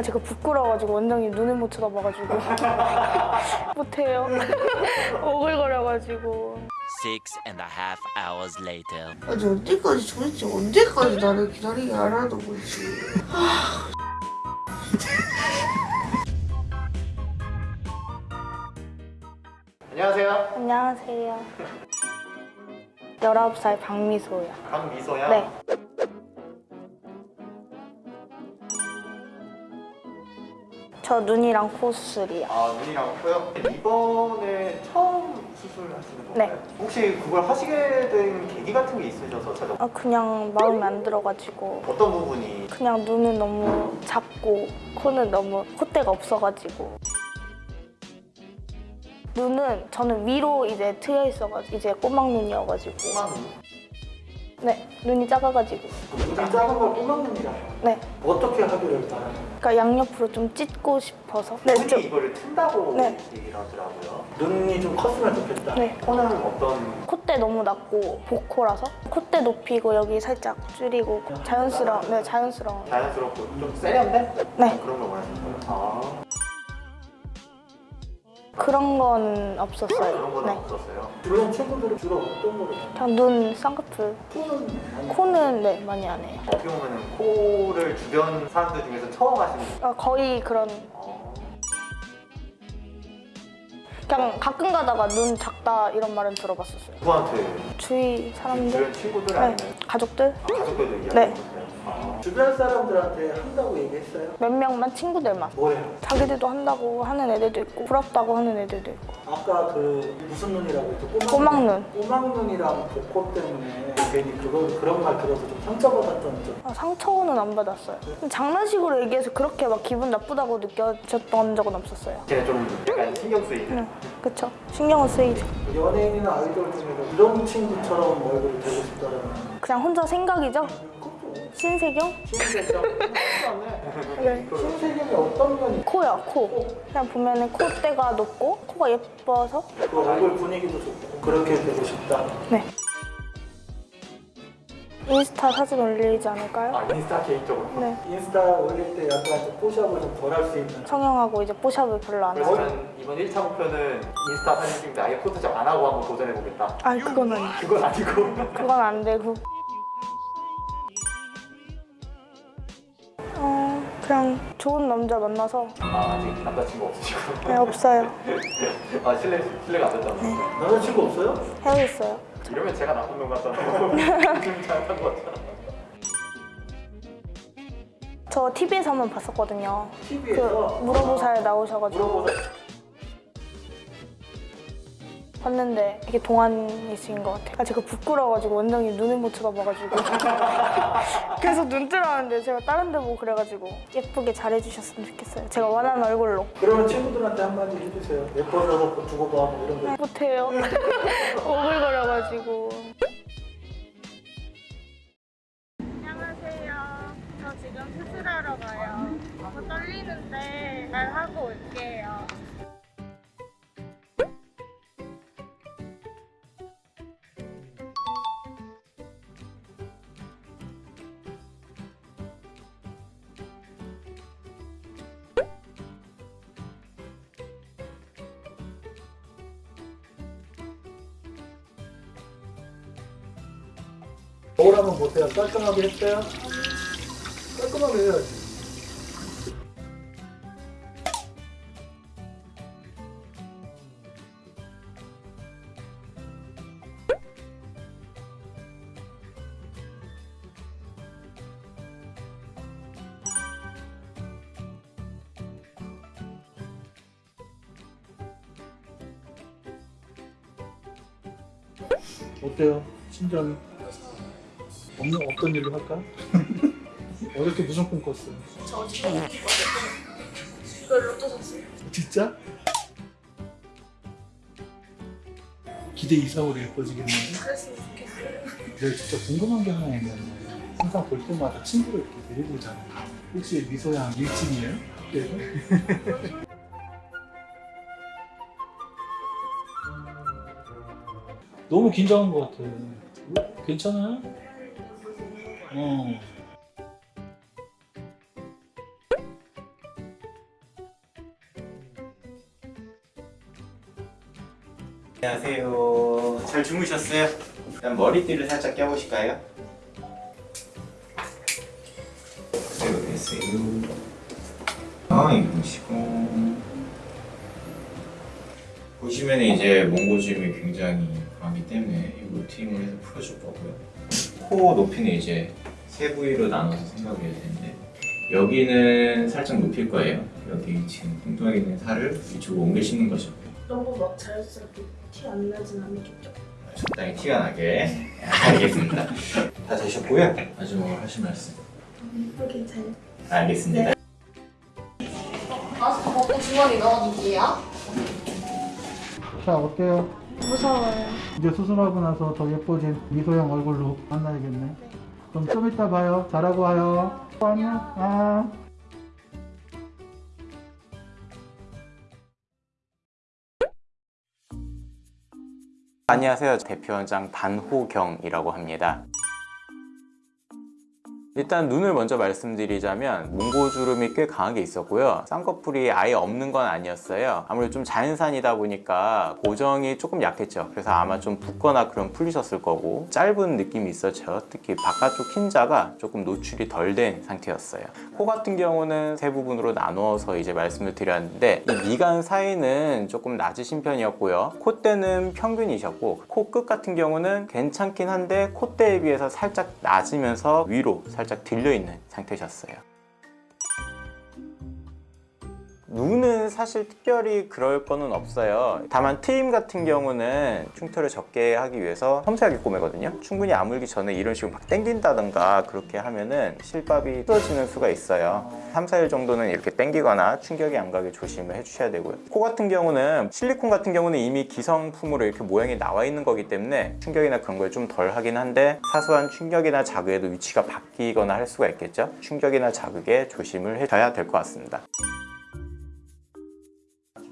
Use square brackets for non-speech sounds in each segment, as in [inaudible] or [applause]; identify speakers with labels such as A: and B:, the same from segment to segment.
A: 아 제가 부끄러워가지고 원장님 눈을 못 쳐다봐가지고 [laughs] 못해요. [laughs] 오글거려가지고.
B: Six and a half hours later.
C: 아니 언제까지 도대체 언제까지 나를 기다리게 하라는 거지 [laughs]
D: 안녕하세요.
A: 안녕하세요. 19살 박미소요.
D: 강미소야.
A: 네. 저 눈이랑 코 수술이요.
D: 아 눈이랑 코요. 이번에 처음 수술하시는 건가요?
A: 네.
D: 혹시 그걸 하시게 된 계기 같은 게 있으셔서 찾아.
A: 아, 그냥 마음에 안 들어가지고
D: 어떤 부분이
A: 그냥 눈은 너무 작고 코는 너무 콧대가 없어가지고 눈은 저는 위로 이제 트여 있어가지고 이제 꼬막 눈이어가지고
D: 꼬막
A: 네 눈이 작아가지고.
E: 눈이 작은 걸 꼬막눈이라
A: 네.
E: 어떻게 하기를 바라는
A: 그러니까 양옆으로 좀 찢고 싶어서. 네,
D: 눈이
A: 좀,
D: 이거를 튼다고
A: 네.
D: 얘기를 하더라고요.
E: 눈이 좀 컸으면 좋겠다.
A: 네.
D: 코는 어떤?
A: 콧대 너무 낮고 복코라서. 콧대 높이고 여기 살짝 줄이고 자연스러운 네 자연스러운.
D: 자연스럽고 좀 세련된?
A: 네.
D: 그런 걸 원하시는 거예요? 아
A: 그런 건 없었어요.
D: 그런 거는
A: 네.
D: 없었어요.
E: 주변 친구들은 주로 어떤 거를 해요?
A: 그냥 눈 쌍꺼풀.
E: 코는
A: 코는 네 많이 안 해요.
D: 어떻게 보면 코를 주변 사람들 중에서 처음 하시는
A: 아, 거의 그런.
D: 어,
A: 그냥 가끔 가다가 눈 작다 이런 말은 들어봤었어요.
D: 누구한테?
A: 주위 사람들?
D: 주변 친구들
A: 네.
D: 아니면?
A: 가족들?
D: 아, 가족들도 얘기하는
A: 네.
E: 주변 사람들한테 한다고 얘기했어요?
A: 몇 명만? 친구들만.
E: 뭐래요?
A: 자기들도 한다고 하는 애들도 있고 부럽다고 하는 애들도 있고.
E: 아까 그 무슨 눈이라고 했죠?
A: 꼬막눈.
E: 꼬막눈이랑 복코 때문에 괜히 그거, 그런 말 들어서 좀 상처받았던 점.
A: 아, 상처는 안 받았어요. 장난식으로 얘기해서 그렇게 막 기분 나쁘다고 느껴졌던 적은 없었어요.
D: 걔는 좀 약간 신경 쓰이는
A: 응, 그쵸. 신경은 쓰이죠.
E: 연예인이나 아이돌 중에서 이런 친구처럼 얼굴을 되고 싶다라는
A: 그냥 혼자 생각이죠 신세경?
E: 신세경
A: 네.
E: 신세경이 어떤 면이
A: 코요? 코 그냥 보면은 콧대가 높고 코가 예뻐서?
E: 그 얼굴 분위기도 좋고 그렇게 되고 싶다.
A: 네. 인스타 사진 올리지 않을까요?
D: 아 인스타 개인적으로?
A: 네.
E: 인스타 올릴 때 약간 좀 포샵을 좀 덜 할 수 있는.
A: 성형하고 이제 뽀샵을 별로 안
D: 그래서 저는 이번 1차 목표는 인스타 사진 때 아예 포토샵 안 하고 한번 도전해보겠다.
A: 아 그건 아니
D: 그건 아니고.
A: 그건 안 되고 그냥 좋은 남자 만나서
D: 아 아직 남자친구 없으시고.
A: 네, 없어요. [laughs]
D: 아 실례, 실례가 안 됐잖아요.
E: 남자친구 없어요?
A: 헤어졌어요.
D: 이러면 제가 나쁜 놈 같잖아요 좀 잘못한 거 같잖아
A: 저 TV에서 한 번 봤었거든요. 그
E: TV에서?
A: 물어보사에 나오셔가지고.
E: 물어보자
A: 봤는데 되게 동안이신 것 같아요. 아, 제가 부끄러워가지고 원장님 눈을 못 쳐다봐가지고. [laughs] 계속 눈 뜨라는데 제가 다른 데 보고 그래가지고 예쁘게 잘해주셨으면 좋겠어요. 제가 원하는 얼굴로.
E: 그러면 친구들한테 한마디 해주세요. 예뻐져서 그 두고 봐 뭐 이런 거.
A: 못해요. [laughs] 오글거려가지고
E: 거울 한번 보세요 깔끔하게 했어요? 깔끔하게 해야지 어때요? 심장이? 없는 어떤 일로 할까? 어저께 무슨 꿈 꿨어요? 저 어저께 꿈 꿨어요. 이걸 로또 샀어요. 진짜? 기대 이상으로 예뻐지겠는데? 그랬으면 좋겠어요. 내가 진짜 궁금한 게 하나 있는데 항상 볼 때마다 친구를 이렇게 데리고 오잖아. 혹시 미소양 일진이에요? 그래서? [laughs] 너무 긴장한 것 같아. 괜찮아요?
F: 안녕하세요. 잘 주무셨어요? 일단 머리띠를 살짝 껴보실까요? 그대로 계세요. 아, 입으시고. 보시면 이제 몽고짐이 굉장히 강하기 때문에 이 루팅을 해서 풀어줄 거고요. 코 높이는 이제 세 부위로 나눠서 생각을 해야 되는데 여기는 살짝 높일 거예요. 여기 지금 뚱뚱하게 있는 살을 이쪽으로 옮기시는 거죠.
A: 너무 막 자연스럽게 티 안 나진 않겠죠?
F: 적당히 티가 나게 [laughs] 알겠습니다 다 되셨고요 마지막으로 하실 말씀
A: 예쁘게 잘
F: 알겠습니다
C: 마스크 벗고 주머니 넣어줄게요.
E: 자 어때요?
A: 무서워요.
E: 이제 수술하고 나서 더 예뻐진 미소양 얼굴로 만나야겠네. 그럼 좀 이따 봐요. 잘하고 와요. 안녕. 아.
F: 안녕하세요 대표원장 반호경이라고 합니다 일단 눈을 먼저 말씀드리자면 몽고주름이 꽤 강하게 있었고요. 쌍꺼풀이 아예 없는 건 아니었어요. 아무래도 좀 자연산이다 보니까 고정이 조금 약했죠. 그래서 아마 좀 붓거나 그런 풀리셨을 거고 짧은 느낌이 있었죠. 특히 바깥쪽 흰자가 조금 노출이 덜 된 상태였어요. 코 같은 경우는 세 부분으로 나누어서 이제 말씀을 드렸는데 이 미간 사이는 조금 낮으신 편이었고요. 콧대는 평균이셨고 코 끝 같은 경우는 괜찮긴 한데 콧대에 비해서 살짝 낮으면서 위로 살짝 들려있는 상태셨어요. 눈은 사실 특별히 그럴 거는 없어요. 다만 트임 같은 경우는 흉터를 적게 하기 위해서 섬세하게 꼬매거든요. 충분히 아물기 전에 이런 식으로 막 당긴다던가 그렇게 하면은 실밥이 틀어지는 수가 있어요. 3, 4일 정도는 이렇게 당기거나 충격이 안 가게 조심을 해주셔야 되고요. 코 같은 경우는 실리콘 같은 경우는 이미 기성품으로 이렇게 모양이 나와 있는 거기 때문에 충격이나 그런 걸 좀 덜 하긴 한데 사소한 충격이나 자극에도 위치가 바뀌거나 할 수가 있겠죠. 충격이나 자극에 조심을 해줘야 될 것 같습니다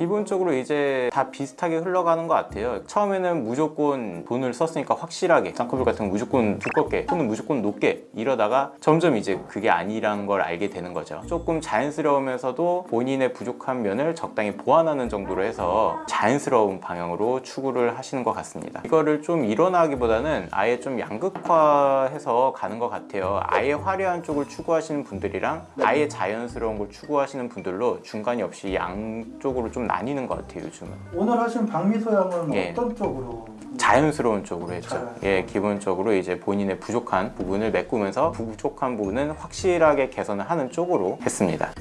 F: 기본적으로 이제 다 비슷하게 흘러가는 것 같아요. 처음에는 무조건 돈을 썼으니까 확실하게 쌍꺼풀 같은 건 무조건 두껍게 손은 무조건 높게 이러다가 점점 이제 그게 아니란 걸 알게 되는 거죠. 조금 자연스러우면서도 본인의 부족한 면을 적당히 보완하는 정도로 해서 자연스러운 방향으로 추구를 하시는 것 같습니다. 이거를 좀 일어나기보다는 아예 좀 양극화해서 가는 것 같아요. 아예 화려한 쪽을 추구하시는 분들이랑 아예 자연스러운 걸 추구하시는 분들로 중간이 없이 양쪽으로 좀 나뉘는 것 같아요 요즘은
E: 오늘 하신 박미소 양은
F: 예.
E: 어떤 쪽으로?
F: 자연스러운 쪽으로 했죠
E: 자연스러운.
F: 예 기본적으로 이제 본인의 부족한 부분을 메꾸면서 부족한 부분은 확실하게 개선을 하는 쪽으로 했습니다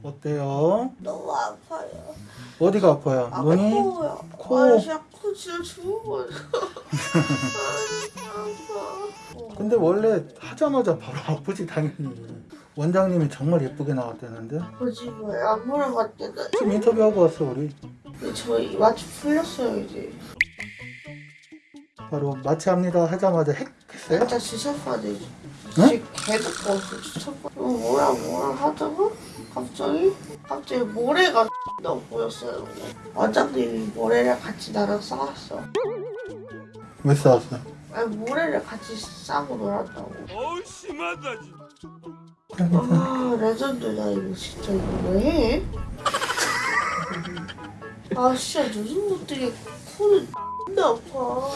E: 어때요?
C: 너무 아파요.
E: 어디가 아파요?
C: 아,
E: 눈이?
C: 코요.
E: 코.
C: 아, 진짜 코 진짜 죽어버려. [laughs] 아, 아파.
E: 근데 원래 하자마자 바로 [laughs] 아프지 당연히. 원장님이 정말 예쁘게 나왔다는데?
C: 뭐지 뭐야 안 물어봤대나
E: 지금 인터뷰하고 왔어 우리.
C: 저희 마취 풀렸어요 이제.
E: 바로 마취합니다. 하자마자 핵 했어요?
C: 진짜 지쳤어야 지
E: 응?
C: 진짜 개덥고 지쳤고 어, 뭐라 뭐라 하다가 갑자기? 갑자기 모래가 [laughs] 너 보였어요. 원장님이 모래를 같이 나랑 싸웠어.
E: 왜 싸웠어?
C: 아니 모래를 같이 싸고 놀았다고
B: 어우 심하다 진짜.
C: 아 레전드다 이거 진짜 이거 왜 해? 아 진짜 요즘 것들이 코는 X나 아파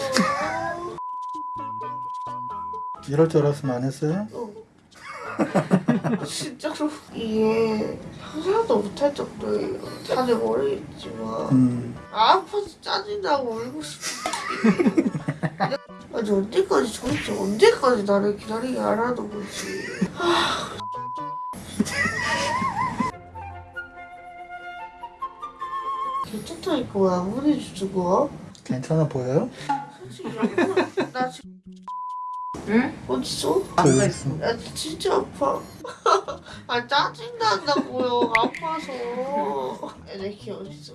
E: 이럴 줄 알았으면 안 했어요?
C: 어. 진짜로 이게 상상도 못할 정도예요 다들 모르겠지만
E: 음
C: 아파서 짜증나고 울고 싶어 아니 언제까지 도대체 언제까지 나를 기다리게 하라는 거지 괜찮다니까 왜안 보내주는 거야?
E: 괜찮아 보여요?
C: 솔직히 나 지금 응? 어딨어?
E: 앉아 있어
C: 나 진짜 아파 아 짜증 난다고요 아파서 애들 키 어딨어?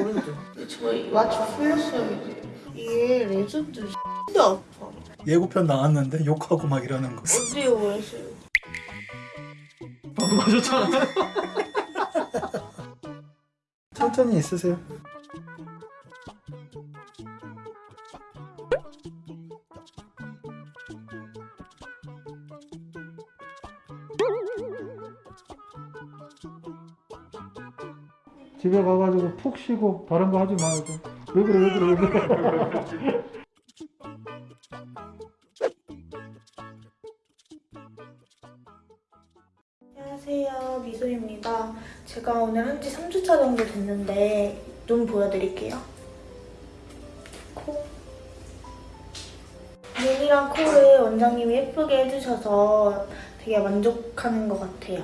C: 오른쪽 저희 마취 풀렸어요 이제 이게 레전드 X나 아파.
E: 예고편 나왔는데 욕하고 막 이러는 거.
C: 언제 오랬어요?
E: 방금 하셨잖아. 천천히 있으세요. 집에 가가지고 푹 쉬고 다른 거 하지 말고 왜 그래 왜 그래 왜 그래?
A: 안녕하세요 미소입니다. 제가 오늘 한 지 3주차 정도 됐는데 눈 보여드릴게요. 코. 눈이랑 코를 원장님이 예쁘게 해주셔서 되게 만족하는 것 같아요